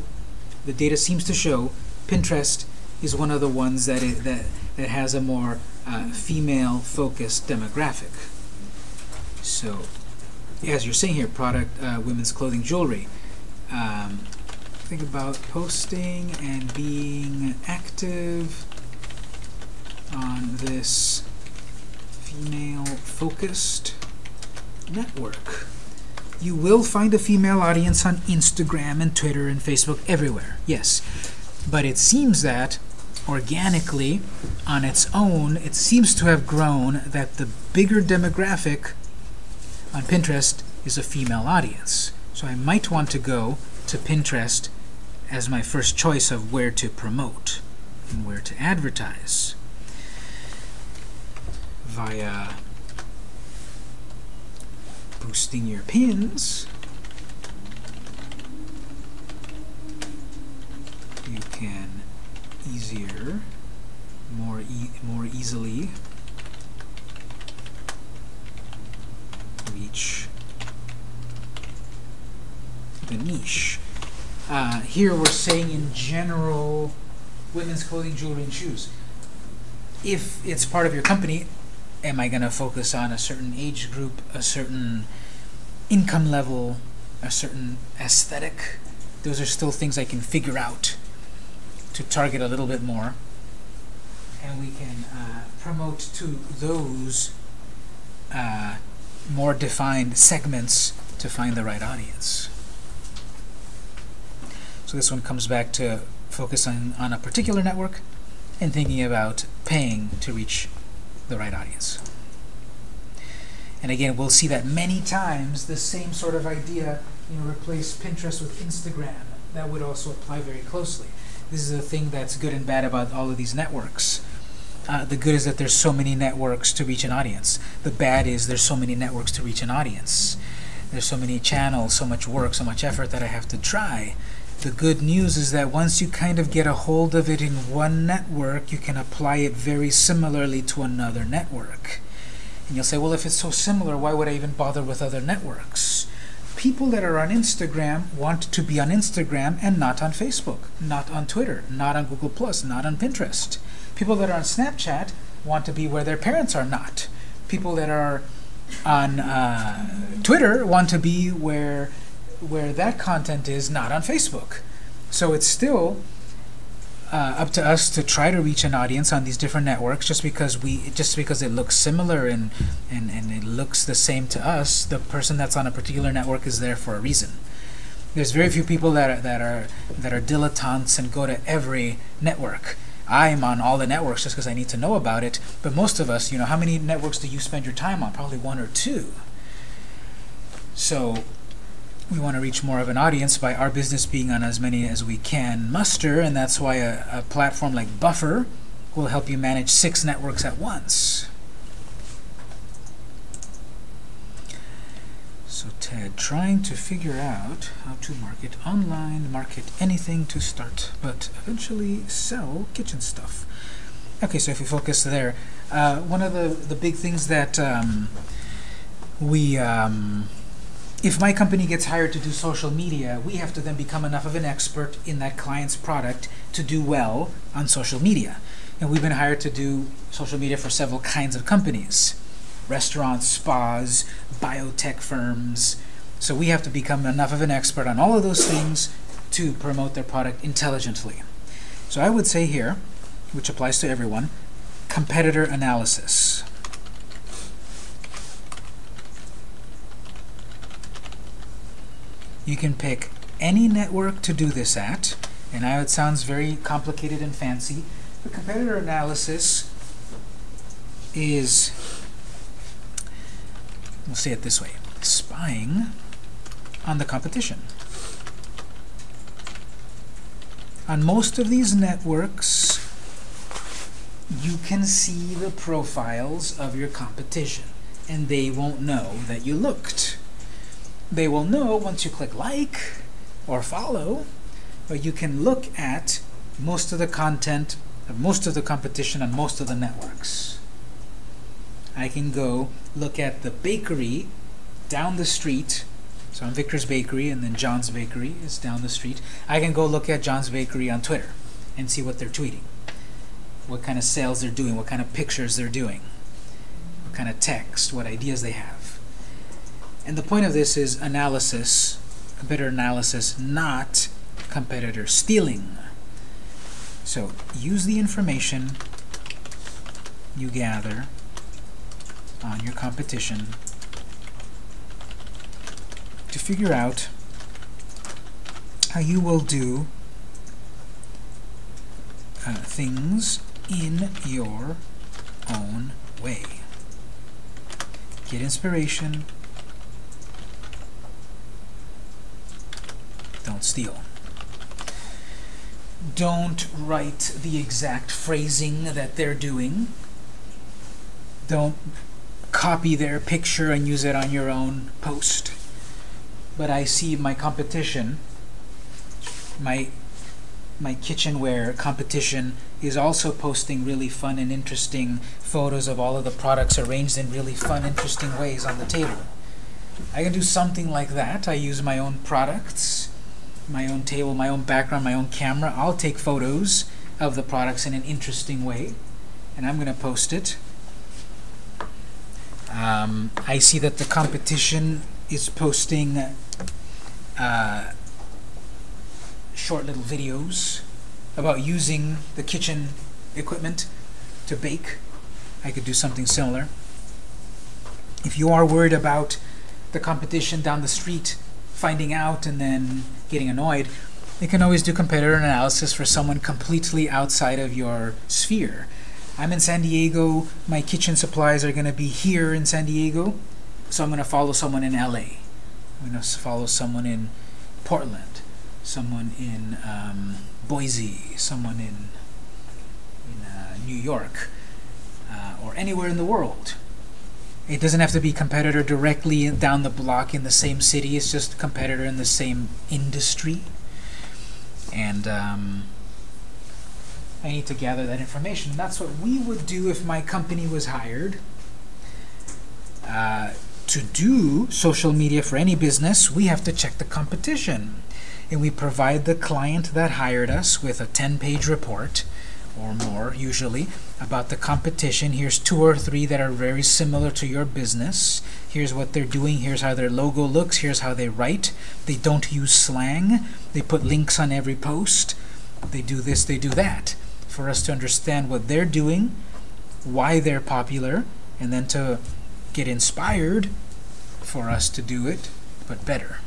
the data seems to show, Pinterest is one of the ones that it, that that has a more uh, female-focused demographic. So, as you're saying here, product, uh, women's clothing, jewelry. Um, think about posting and being active on this female-focused network. You will find a female audience on Instagram and Twitter and Facebook everywhere, yes. But it seems that organically, on its own, it seems to have grown that the bigger demographic on Pinterest is a female audience. So I might want to go to Pinterest as my first choice of where to promote and where to advertise via boosting your pins. You can easier, more e more easily reach the niche. Uh, here we're saying in general women's clothing, jewelry, and shoes. If it's part of your company, am I going to focus on a certain age group, a certain income level, a certain aesthetic? Those are still things I can figure out to target a little bit more. And we can uh, promote to those uh, more defined segments to find the right audience. So this one comes back to focusing on on a particular network and thinking about paying to reach the right audience. And again, we'll see that many times the same sort of idea, you know, replace Pinterest with Instagram. That would also apply very closely. This is the thing that's good and bad about all of these networks. Uh, the good is that there's so many networks to reach an audience. The bad is there's so many networks to reach an audience. There's so many channels, so much work, so much effort that I have to try. The good news is that once you kind of get a hold of it in one network, you can apply it very similarly to another network. And you'll say, well, if it's so similar, why would I even bother with other networks? People that are on Instagram want to be on Instagram and not on Facebook, not on Twitter, not on Google+, not on Pinterest. People that are on Snapchat want to be where their parents are not. People that are on uh, Twitter want to be where where that content is not on Facebook. So it's still uh, up to us to try to reach an audience on these different networks just because we just because it looks similar and, and, and it looks the same to us, the person that's on a particular network is there for a reason. There's very few people that are, that are that are dilettantes and go to every network. I'm on all the networks just because I need to know about it, but most of us, you know, how many networks do you spend your time on? Probably one or two. So we want to reach more of an audience by our business being on as many as we can muster, and that's why a, a platform like Buffer will help you manage six networks at once. So Ted, trying to figure out how to market online, market anything to start, but eventually sell kitchen stuff. Okay, so if we focus there, uh, one of the, the big things that um, we, um, if my company gets hired to do social media, we have to then become enough of an expert in that client's product to do well on social media. And we've been hired to do social media for several kinds of companies restaurants, spas, biotech firms. So we have to become enough of an expert on all of those things to promote their product intelligently. So I would say here, which applies to everyone, competitor analysis. You can pick any network to do this at, and I know it sounds very complicated and fancy, but competitor analysis is we'll say it this way, spying on the competition. On most of these networks, you can see the profiles of your competition, and they won't know that you looked. They will know once you click like or follow, but you can look at most of the content of most of the competition on most of the networks. I can go look at the bakery down the street. So I'm Victor's Bakery, and then John's Bakery is down the street. I can go look at John's Bakery on Twitter and see what they're tweeting, what kind of sales they're doing, what kind of pictures they're doing, what kind of text, what ideas they have. And the point of this is analysis, competitor analysis, not competitor stealing. So use the information you gather on your competition to figure out how you will do uh, things in your own way. Get inspiration. Don't steal. Don't write the exact phrasing that they're doing. Don't copy their picture and use it on your own post. But I see my competition, my my kitchenware competition is also posting really fun and interesting photos of all of the products arranged in really fun, interesting ways on the table. I can do something like that. I use my own products, my own table, my own background, my own camera. I'll take photos of the products in an interesting way, and I'm going to post it. Um, I see that the competition is posting uh, short little videos about using the kitchen equipment to bake. I could do something similar. If you are worried about the competition down the street finding out and then getting annoyed, you can always do competitor analysis for someone completely outside of your sphere. I'm in San Diego, my kitchen supplies are going to be here in San Diego, so I'm going to follow someone in LA. I'm going to follow someone in Portland, someone in um, Boise, someone in, in uh, New York, uh, or anywhere in the world. It doesn't have to be competitor directly down the block in the same city, it's just competitor in the same industry. And um, I need to gather that information. That's what we would do if my company was hired uh, to do social media for any business. We have to check the competition. And we provide the client that hired us with a 10-page report or more, usually, about the competition. Here's two or three that are very similar to your business. Here's what they're doing. Here's how their logo looks. Here's how they write. They don't use slang. They put links on every post. They do this, they do that for us to understand what they're doing, why they're popular, and then to get inspired for us to do it, but better.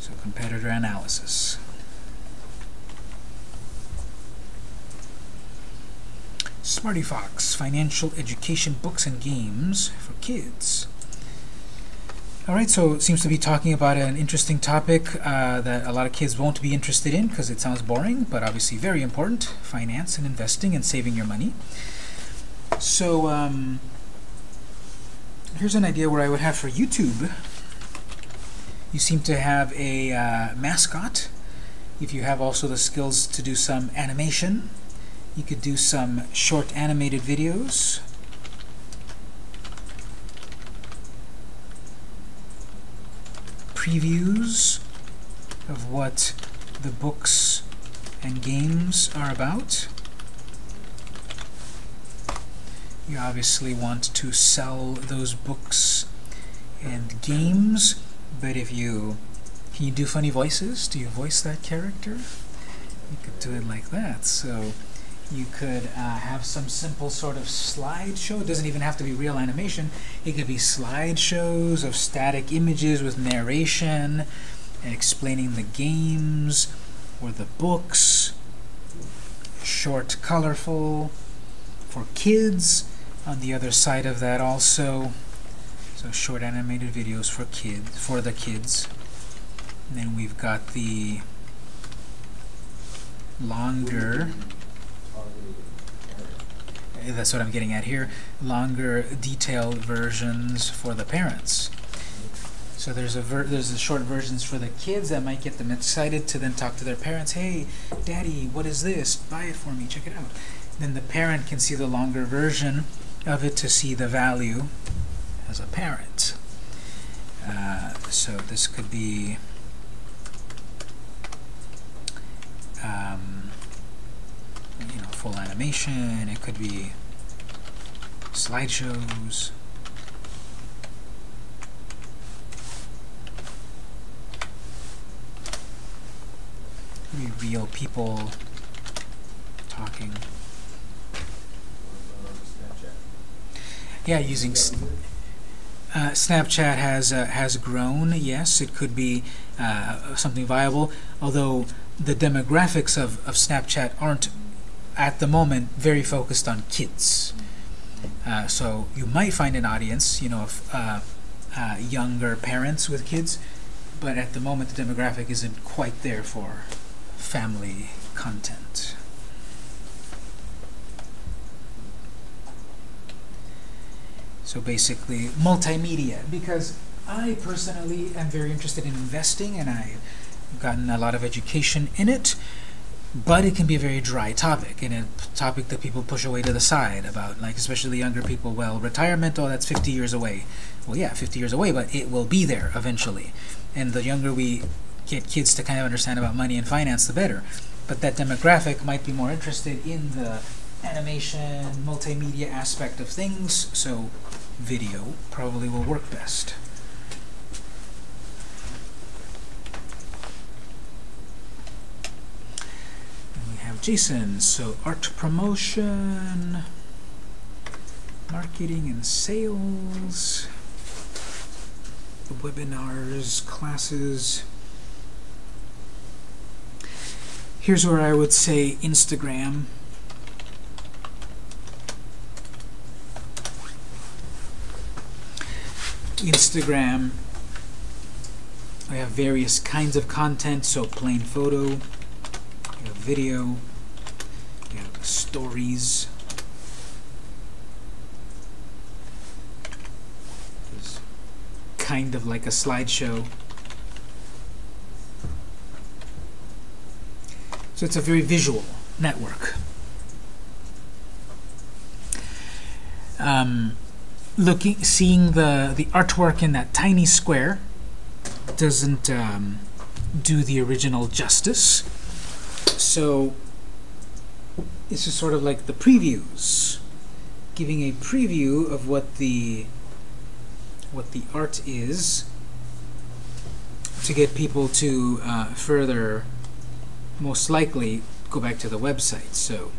So competitor analysis. Smarty Fox, financial education books and games for kids. All right, so it seems to be talking about an interesting topic uh, that a lot of kids won't be interested in because it sounds boring, but obviously very important: finance and investing and saving your money. So um, here's an idea where I would have for YouTube. You seem to have a uh, mascot. If you have also the skills to do some animation, you could do some short animated videos. Previews of what the books and games are about. You obviously want to sell those books and games, but if you can you do funny voices? Do you voice that character? You could do it like that. So you could uh, have some simple sort of slideshow. It doesn't even have to be real animation. It could be slideshows of static images with narration explaining the games or the books. Short, colorful for kids. On the other side of that also, so short animated videos for kids, for the kids. And then we've got the longer that's what I'm getting at here, longer detailed versions for the parents. So there's a there's the short versions for the kids that might get them excited to then talk to their parents. Hey, Daddy, what is this? Buy it for me. Check it out. Then the parent can see the longer version of it to see the value as a parent. Uh, so this could be um, full animation, it could be slideshows. Could be real people talking. Yeah, using uh, Snapchat has uh, has grown. Yes, it could be uh, something viable. Although the demographics of, of Snapchat aren't at the moment very focused on kids. Uh, so you might find an audience, you know, of uh, uh, younger parents with kids, but at the moment the demographic isn't quite there for family content. So basically, multimedia, because I personally am very interested in investing and I've gotten a lot of education in it, but it can be a very dry topic and a topic that people push away to the side about, like especially the younger people, well, retirement, oh, that's 50 years away. Well, yeah, 50 years away, but it will be there eventually. And the younger we get kids to kind of understand about money and finance, the better. But that demographic might be more interested in the animation, multimedia aspect of things, so video probably will work best. Jason, so art promotion, marketing and sales, webinars, classes. Here's where I would say Instagram. Instagram, we have various kinds of content, so plain photo, video, stories. It's kind of like a slideshow. So it's a very visual network. Um, looking, seeing the the artwork in that tiny square doesn't um, do the original justice. So this is sort of like the previews, giving a preview of what the what the art is to get people to uh, further, most likely, go back to the website. So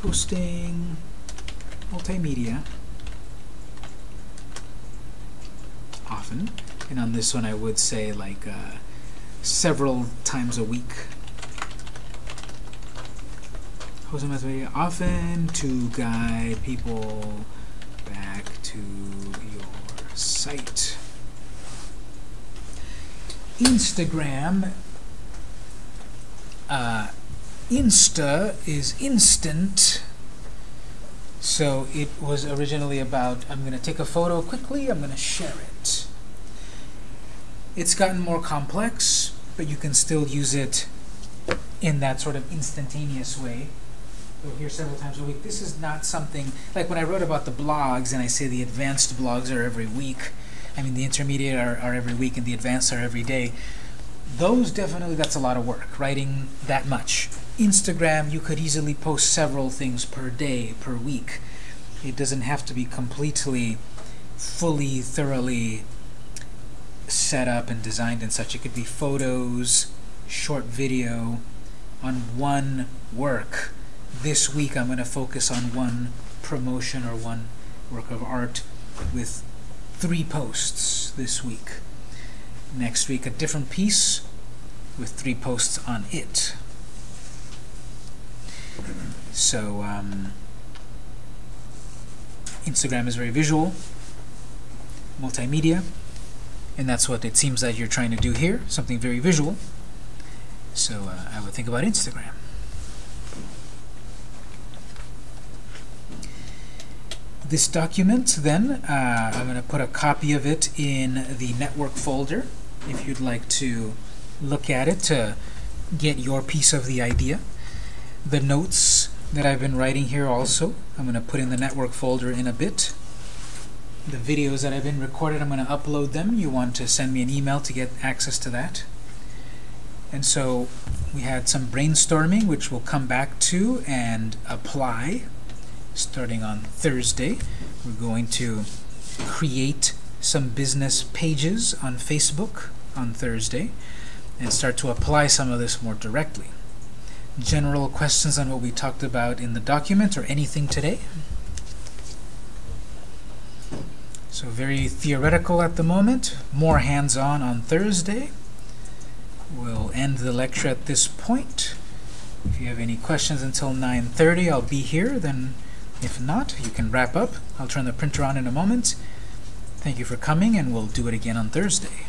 posting multimedia often and on this one I would say like uh, several times a week Hosting multimedia often to guide people back to your site. Instagram. Uh, Insta is instant. So it was originally about I'm going to take a photo quickly, I'm going to share it. It's gotten more complex, but you can still use it in that sort of instantaneous way. You'll hear several times a week. This is not something like when I wrote about the blogs and I say the advanced blogs are every week. I mean the intermediate are, are every week and the advanced are every day. Those definitely that's a lot of work, writing that much. Instagram, you could easily post several things per day, per week. It doesn't have to be completely, fully, thoroughly set up and designed and such. It could be photos, short video on one work. This week I'm going to focus on one promotion or one work of art with three posts this week. Next week a different piece with three posts on it. So um, Instagram is very visual, multimedia, and that's what it seems that you're trying to do here, something very visual. So uh, I would think about Instagram. This document, then, uh, I'm going to put a copy of it in the network folder if you'd like to look at it to get your piece of the idea. The notes that I've been writing here also, I'm going to put in the network folder in a bit. The videos that I've been recorded, I'm going to upload them. You want to send me an email to get access to that. And so we had some brainstorming, which we'll come back to and apply starting on Thursday. We're going to create some business pages on Facebook on Thursday and start to apply some of this more directly. General questions on what we talked about in the document or anything today? So very theoretical at the moment, more hands-on on Thursday. We'll end the lecture at this point. If you have any questions until 9.30, I'll be here. Then, if not, you can wrap up. I'll turn the printer on in a moment. Thank you for coming, and we'll do it again on Thursday.